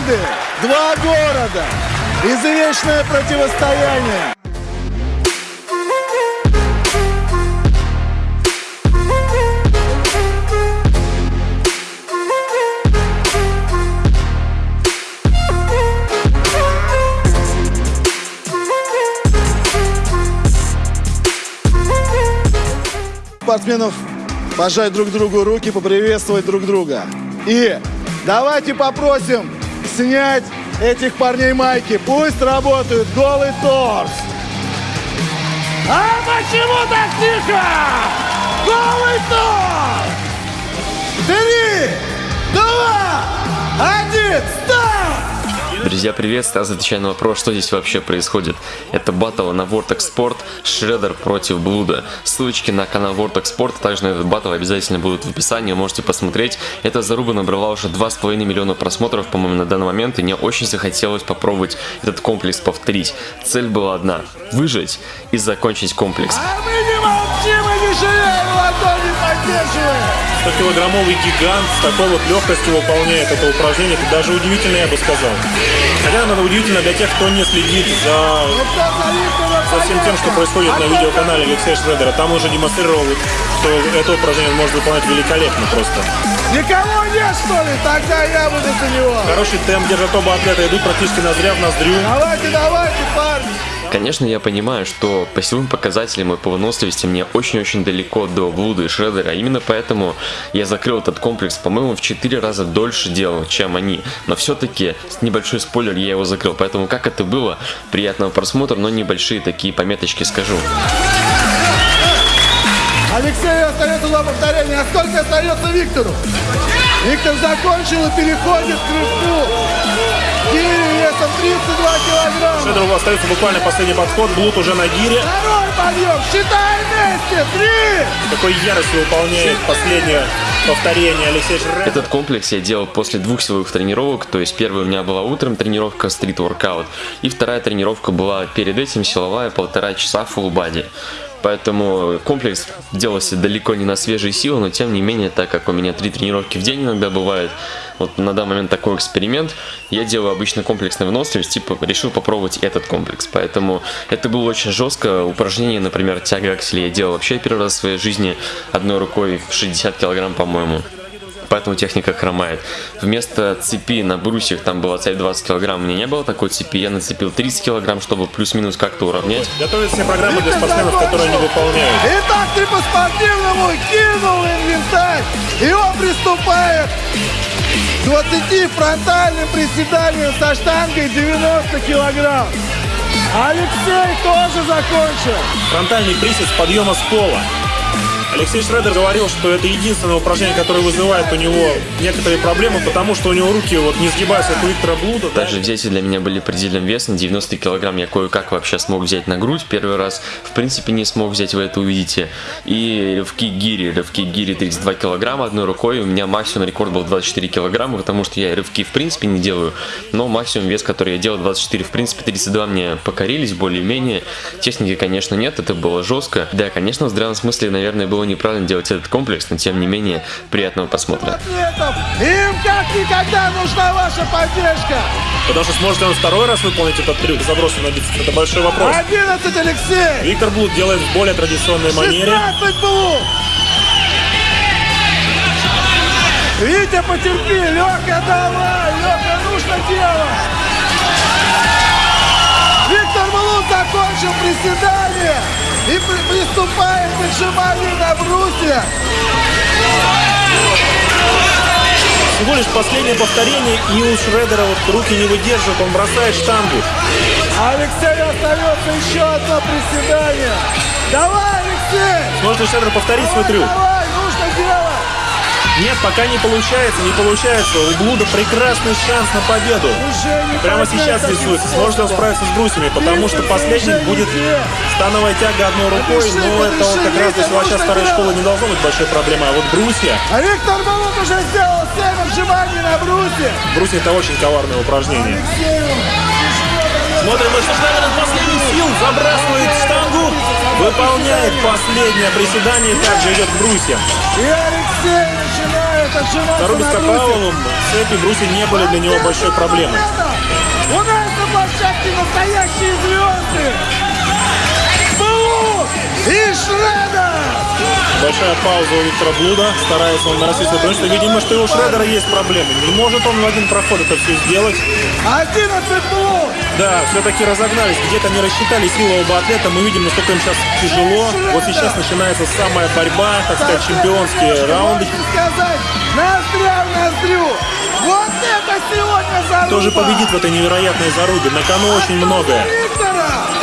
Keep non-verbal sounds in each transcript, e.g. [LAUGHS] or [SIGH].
команды, два города, извечное противостояние. спортсменов пожать друг другу руки, поприветствовать друг друга. И давайте попросим снять этих парней майки. Пусть работают голый торс. А почему так тихо? Голый торс! Три, два, один, старт! Друзья, привет! Стас отвечаю на вопрос, что здесь вообще происходит. Это батл на Vortex Sport Шредер против Блуда. Ссылочки на канал Vortex Sport, а также на этот батл обязательно будут в описании, можете посмотреть. Эта заруба набрала уже 2,5 миллиона просмотров, по-моему, на данный момент, и мне очень захотелось попробовать этот комплекс повторить. Цель была одна – выжить и закончить комплекс. А поддерживаем! 100-килограммовый гигант с такой вот легкостью выполняет это упражнение, это даже удивительно, я бы сказал. Хотя оно удивительно для тех, кто не следит за, за всем тем, что происходит на видеоканале Алексея Шредера. Там уже демонстрировал, что это упражнение он может выполнять великолепно просто. Никого нет, что ли? Тогда я буду за него. Хороший темп держат оба атлета, идут практически ноздря в ноздрю. Давайте, давайте, парни. Конечно, я понимаю, что по силовым показателям и по выносливости мне очень-очень далеко до Блуда и Шредера, именно поэтому я закрыл этот комплекс, по-моему, в 4 раза дольше делал, чем они. Но все-таки, небольшой спойлер, я его закрыл, поэтому как это было, приятного просмотра, но небольшие такие пометочки скажу. Алексею остается два повторения. А сколько остается Виктору? Виктор закончил и переходит к рывку. Гири весом 32 килограмма. Шредеру остается буквально последний подход, Блуд уже на гире. Второй подъем. Считай вместе. Три. Такой яростью выполняет последнее повторение Алексей Шредер. Этот комплекс я делал после двух силовых тренировок, то есть первая у меня была утром тренировка стрит воркаут, и вторая тренировка была перед этим силовая полтора часа full body. Поэтому комплекс делался далеко не на свежие силы, но тем не менее, так как у меня три тренировки в день иногда бывает, вот на данный момент такой эксперимент, я делаю обычно комплексный выносливость, типа решил попробовать этот комплекс. Поэтому это было очень жестко. Упражнение, например, тяга акселя я делал вообще первый раз в своей жизни одной рукой в 60 килограмм, по-моему поэтому техника хромает. Вместо цепи на брусьях там была цепь 20 килограмм, у меня не было такой цепи, я нацепил 30 килограмм, чтобы плюс-минус как-то уравнять. Готовят все программы для спортсменов, которые они выполняют. Итак, ты по-спортивному кинул инвентарь, и он приступает 20 фронтальным приседанием со штангой 90 килограмм. Алексей тоже закончил. Фронтальный присед с подъема с пола. Алексей Шредер говорил, что это единственное упражнение, которое вызывает у него некоторые проблемы, потому что у него руки вот не сгибаются, как у Виктора Блуда. Также взвеси для меня были предельным весом, 90 килограмм я кое-как вообще смог взять на грудь, первый раз в принципе не смог взять, вы это увидите. И рывки гири, рывки гири 32 килограмма одной рукой, у меня максимум рекорд был 24 килограмма, потому что я рывки в принципе не делаю, но максимум вес, который я делал 24, в принципе 32 мне покорились более-менее, техники конечно нет, это было жестко. Да, конечно в здравом смысле, наверное, было неправильно делать этот комплекс, но тем не менее, приятного просмотра. Им как никогда нужна ваша поддержка. Потому что сможет ли он второй раз выполнить этот трюк заброса на бицепс, это большой вопрос. 11 Алексей. Виктор Блуд делает в более традиционной манере. 16 Блуд. Витя, потерпи, Лёха, давай, Лёха, нужно делать. Блуд закончил приседание и при- приступает к отжиманию на брусе. Всего лишь последнее повторение, и у Шредера вот руки не выдерживают, он бросает штангу. А Алексею остается еще одно приседание. Давай, Алексей! Сможет ли Шредер повторить свой трюк? Давай! Нет, пока не получается, не получается. У Блуда прекрасный шанс на победу. Прямо сейчас рисуется. Сможет он справиться с брусьями? Потому что последний будет становая тяга одной рукой, но это вот как раз для силача старой школы не должно быть большой проблемой. А вот брусья, А Виктор Балут уже сделал 7 отжиманий на брусе. брусья это очень коварное упражнение. Смотрим, Шредер из последних сил забрасывает штангу, выполняет последнее приседание, также идет к брусьям. И Алексей Зарубе с брусе. Капраловым цепи бруси не были для него большой проблемой. У нас на площадке настоящие звезды! И Шредер! Большая пауза у Виктора Блуда. Старается он нарастить свое преимущество. Видимо, что и у Шредера есть проблемы. Не может он в один проход это все сделать. 11 блуд! Да, все-таки разогнались. Где-то не рассчитали силу оба атлета. Мы видим, насколько им сейчас тяжело. Вот сейчас начинается самая борьба, так сказать, чемпионские раунды. Сказать, ноздря в ноздрю! Вот это сегодня заруба! Кто же победит в этой невероятной зарубе? На кону очень многое. Виктора!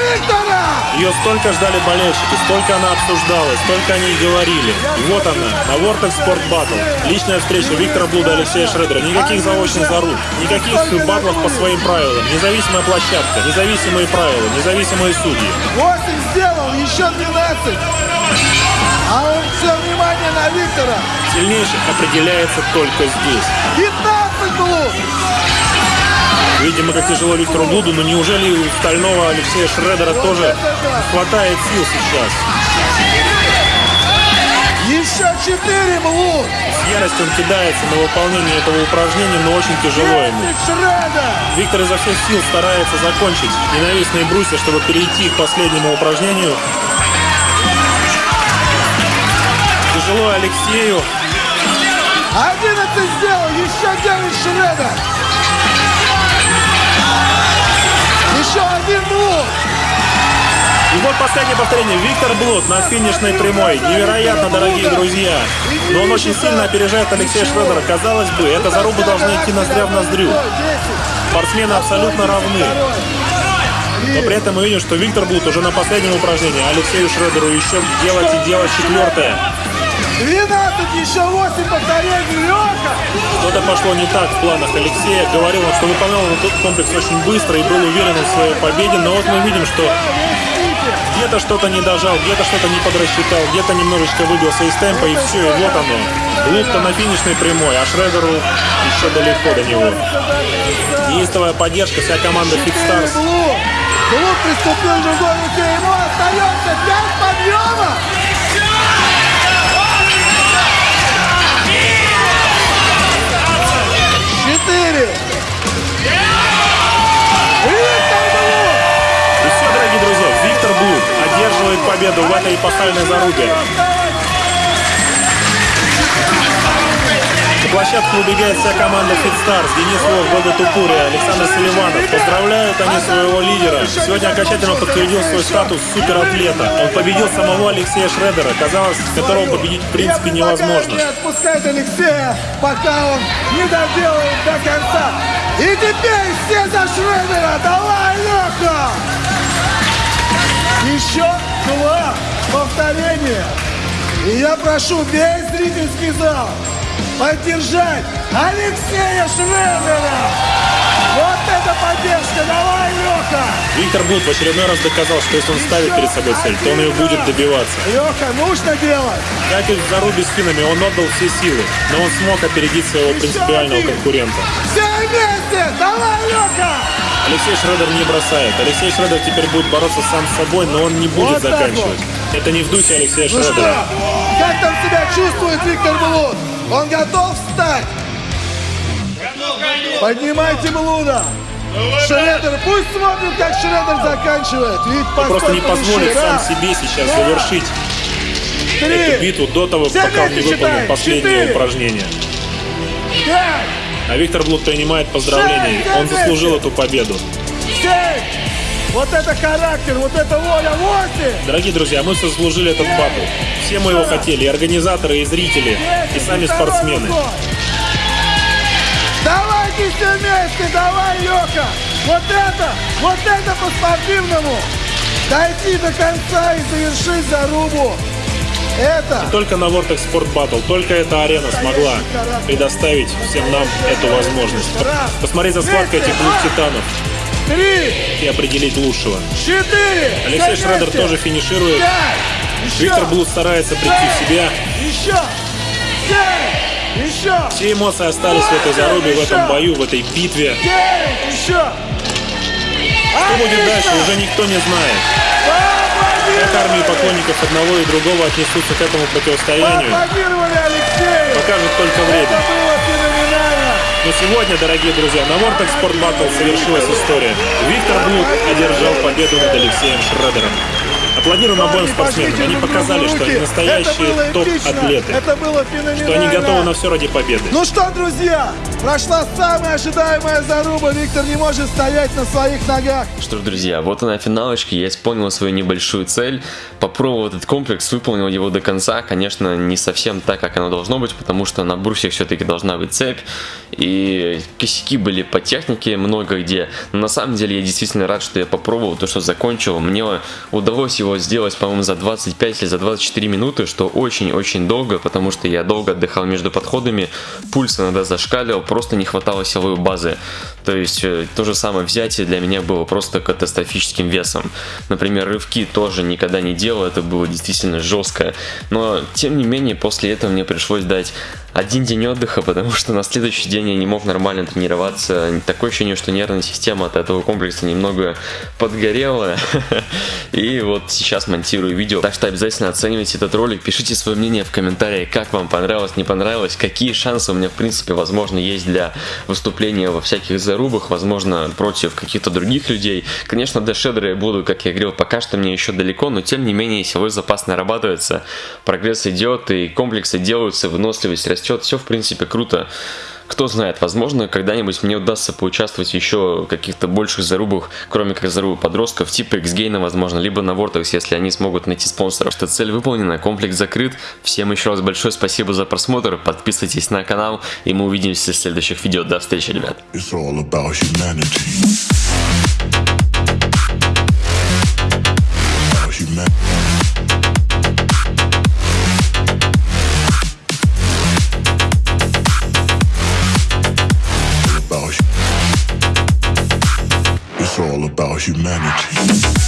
Виктора? Ее столько ждали болельщики, столько она обсуждалась, столько они и говорили. И вот она, на Vortex Sport Battle. Личная встреча Виктора Блуда и Алексея Шредера. Никаких заочных заруб, никаких батлов по своим правилам. Независимая площадка, независимые правила, независимые судьи. 8 сделал, еще 12. А он все внимание на Виктора. Сильнейших определяется только здесь. 15 блуд! Видимо, как тяжело Виктору Блуду, но неужели у стального Алексея Шредера тоже хватает сил сейчас? Еще 4 блуд! С яростью он кидается на выполнение этого упражнения, но очень тяжело ему. Виктор изо всех сил старается закончить ненавистные брусья, чтобы перейти к последнему упражнению. Тяжело Алексею. 11 сделал, еще 9 Шредер! Еще блуд! И вот последнее повторение. Виктор Блуд на финишной прямой. Невероятно, дорогие друзья. Но он очень сильно опережает Алексея Шредера. Казалось бы, эта заруба должна идти ноздря в ноздрю. Спортсмены абсолютно равны. Но при этом мы видим, что Виктор Блуд уже на последнем упражнении. Алексею Шредеру еще делать и делать четвертое. 12, еще 8 повторений, Леха! Что-то пошло не так в планах Алексея. Говорил он, что выполнял он этот комплекс очень быстро и был уверен в своей победе. Но вот мы видим, что где-то что-то не дожал, где-то что-то не подрасчитал, где-то немножечко выбился из темпа, и все, и вот оно. Блуд-то на финишной прямой, а Шредеру еще далеко до него. Неистовая поддержка, вся команда. Блуд! Блуд приступил к другой руке, ему остается 5 подъемов! Одерживает победу в этой эпохальной зарубе. На площадку убегает вся команда Stars. Денис Лов, Года Тупури, Александр Селиванов. Поздравляют они своего лидера. Сегодня окончательно подтвердил свой статус суператлета. Он победил самого Алексея Шредера, казалось, которого победить в принципе невозможно. не отпускать Алексея, пока он не доделает до конца. И теперь все за Шредера! Давай, Леха! Еще два повторения. И я прошу весь зрительский зал поддержать Алексея Шредера! Вот это поддержка! Давай, Леха! Виктор Блуд в очередной раз доказал, что если он ставит перед собой цель, то он ее будет добиваться. Леха, нужно делать! Как и в зарубе с финами, он отдал все силы, но он смог опередить своего принципиального конкурента. Все вместе! Давай, Леха! Алексей Шредер не бросает. Алексей Шредер теперь будет бороться сам с собой, но он не будет Вот заканчивать. Это не в духе Алексея Ну что, Шредера. как там себя чувствует Виктор Блуд? Он готов встать? Поднимайте Блуда! Шредер, пусть смотрит, как Шредер заканчивает. Ведь Он просто не позволит сам себе сейчас Два, завершить три, эту битву до того, пока он не считаем. последнее упражнение. пять, А Виктор Блуд принимает поздравления. Он заслужил эту победу. Вот это характер, вот это воля, восемь. Дорогие друзья, мы заслужили этот батл. Все мы его хотели, и организаторы, и зрители, и сами спортсмены. Давайте все вместе, давай, Леха! Вот это, вот это по-спортивному! Дойти до конца и завершить зарубу! Это Только на Vortex Sport Battle, только эта арена смогла предоставить всем нам эту возможность. Посмотреть за схваткой этих двух титанов три, и определить лучшего. четыре, Алексей Шредер тоже финиширует. Пять, Виктор Блуд старается прийти в себя. Еще, семь, еще, Все эмоции остались в этой зарубе, в этом бою, в этой битве. девять, еще. Что будет дальше, уже никто не знает. Как армии поклонников одного и другого отнесутся к этому противостоянию, покажет только время. Но сегодня, дорогие друзья, на Vortex Sport Battle совершилась история. Виктор Блук одержал победу над Алексеем Шредером. Аплодируем обоим спортсменам. Они показали, что они настоящие Это было эпично. топ-атлеты. Это было феноменально. Что они готовы на все ради победы. Ну что, друзья, прошла самая ожидаемая заруба. Виктор не может стоять на своих ногах. Что ж, друзья, вот она финалочка, я исполнил свою небольшую цель, попробовал этот комплекс, выполнил его до конца, конечно, не совсем так, как оно должно быть, потому что на брусьях все-таки должна быть цепь, и косяки были по технике много где, но на самом деле я действительно рад, что я попробовал, то, что закончил, мне удалось его сделать, по-моему, за 25 или за 24 минуты, что очень-очень долго, потому что я долго отдыхал между подходами, пульс иногда зашкаливал, просто не хватало силовой базы, то есть э, то же самое взятие для меня было просто катастрофическим весом. Например, рывки тоже никогда не делал, это было действительно жестко. Но, тем не менее, после этого мне пришлось дать один день отдыха, [LAUGHS] потому что на следующий день я не мог нормально тренироваться. Такое ощущение, что нервная система от этого комплекса немного подгорела. [LAUGHS] И вот сейчас монтирую видео. Так что обязательно оценивайте этот ролик, пишите свое мнение в комментариях, как вам понравилось, не понравилось, какие шансы у меня в принципе возможно есть для выступления во всяких зарубах, возможно против каких-то других людей. Конечно, до шедера я буду, как я говорил, пока что мне еще далеко, но тем не менее силовой запас нарабатывается, прогресс идет и комплексы делаются, выносливость растет, все в принципе круто. Кто знает, возможно, когда-нибудь мне удастся поучаствовать еще в каких-то больших зарубах, кроме как зарубы подростков, типа X-Gain, возможно, либо на Vortex, если они смогут найти спонсоров. Что цель выполнена, комплекс закрыт. Всем еще раз большое спасибо за просмотр, подписывайтесь на канал, и мы увидимся в следующих видео. До встречи, ребят. humanity.